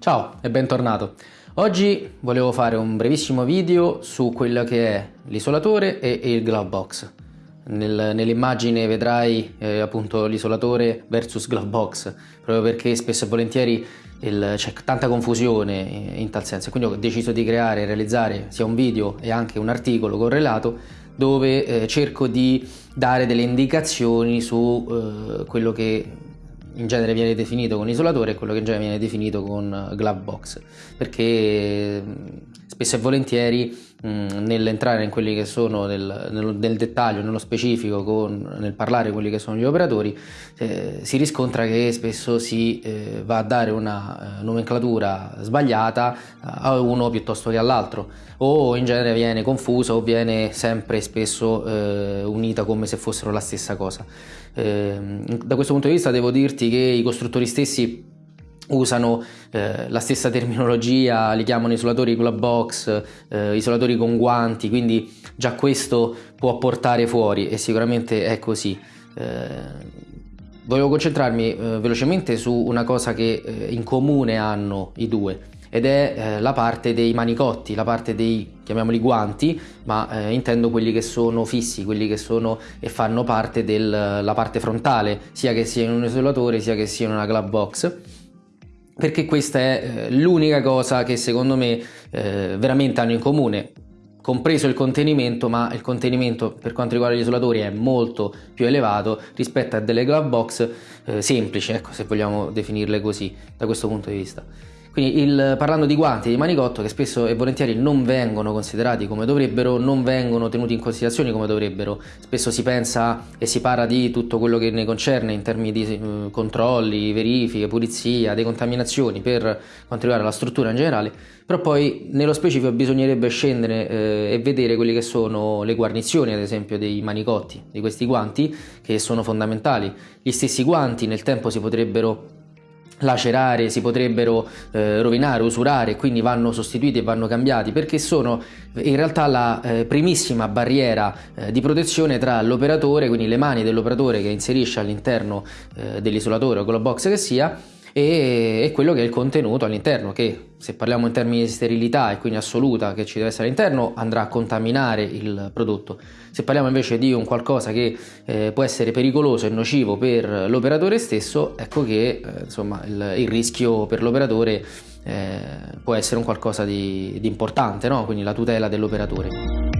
Ciao e bentornato. Oggi volevo fare un brevissimo video su quello che è l'isolatore e il glove box. Nel, nell'immagine vedrai eh, appunto l'isolatore versus glove box, proprio perché spesso e volentieri c'è tanta confusione in tal senso. Quindi ho deciso di creare e realizzare sia un video e anche un articolo correlato dove eh, cerco di dare delle indicazioni su eh, quello che in genere viene definito con isolatore e quello che in genere viene definito con glove box perché spesso e volentieri nell'entrare in quelli che sono nel, nel, nel dettaglio, nello specifico, con, nel parlare quelli che sono gli operatori, eh, si riscontra che spesso si eh, va a dare una eh, nomenclatura sbagliata a uno piuttosto che all'altro o in genere viene confusa o viene sempre spesso eh, unita come se fossero la stessa cosa. Ehm, da questo punto di vista devo dirti che i costruttori stessi usano eh, la stessa terminologia, li chiamano isolatori la box, eh, isolatori con guanti, quindi già questo può portare fuori e sicuramente è così. Eh, volevo concentrarmi eh, velocemente su una cosa che eh, in comune hanno i due ed è eh, la parte dei manicotti, la parte dei, chiamiamoli guanti, ma intendo quelli che sono fissi, quelli che sono e fanno parte della parte frontale, sia che sia in un isolatore sia che sia in una glove box perché questa è eh, l'unica cosa che secondo me eh, veramente hanno in comune compreso il contenimento ma il contenimento per quanto riguarda gli isolatori è molto più elevato rispetto a delle glove box eh, semplici ecco se vogliamo definirle così da questo punto di vista quindi il, parlando di guanti e di manicotto che spesso e volentieri non vengono considerati come dovrebbero, non vengono tenuti in considerazione come dovrebbero, spesso si pensa e si parla di tutto quello che ne concerne in termini di uh, controlli, verifiche, pulizia, decontaminazioni per quanto riguarda la struttura in generale, però poi nello specifico bisognerebbe scendere eh, e vedere quelle che sono le guarnizioni ad esempio dei manicotti, di questi guanti che sono fondamentali. Gli stessi guanti nel tempo si potrebbero lacerare, si potrebbero eh, rovinare, usurare, quindi vanno sostituiti e vanno cambiati perché sono in realtà la eh, primissima barriera eh, di protezione tra l'operatore, quindi le mani dell'operatore che inserisce all'interno eh, dell'isolatore o con la box che sia e, e quello che è il contenuto all'interno che se parliamo in termini di sterilità e quindi assoluta che ci deve essere all'interno andrà a contaminare il prodotto se parliamo invece di un qualcosa che eh, può essere pericoloso e nocivo per l'operatore stesso ecco che eh, insomma il, il, rischio per l'operatore eh, può essere un qualcosa di, di importante no? quindi la tutela dell'operatore